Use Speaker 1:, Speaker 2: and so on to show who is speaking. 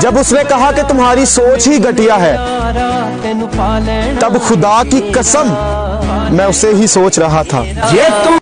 Speaker 1: जब उसने कहा कि तुम्हारी सोच ही घटिया है, तब खुदा की कसम मैं उसे ही सोच रहा था।
Speaker 2: ये तुम